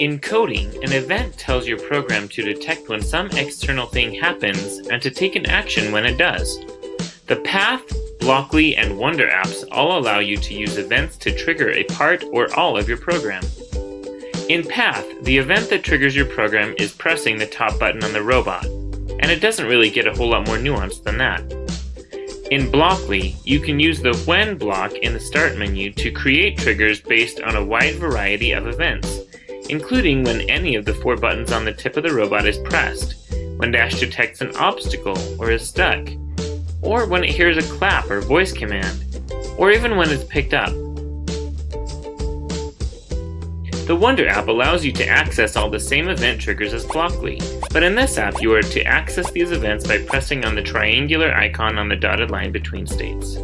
In coding, an event tells your program to detect when some external thing happens and to take an action when it does. The Path, Blockly, and Wonder apps all allow you to use events to trigger a part or all of your program. In Path, the event that triggers your program is pressing the top button on the robot, and it doesn't really get a whole lot more nuanced than that. In Blockly, you can use the When block in the Start menu to create triggers based on a wide variety of events including when any of the four buttons on the tip of the robot is pressed, when Dash detects an obstacle or is stuck, or when it hears a clap or voice command, or even when it's picked up. The Wonder app allows you to access all the same event triggers as Blockly, but in this app you are to access these events by pressing on the triangular icon on the dotted line between states.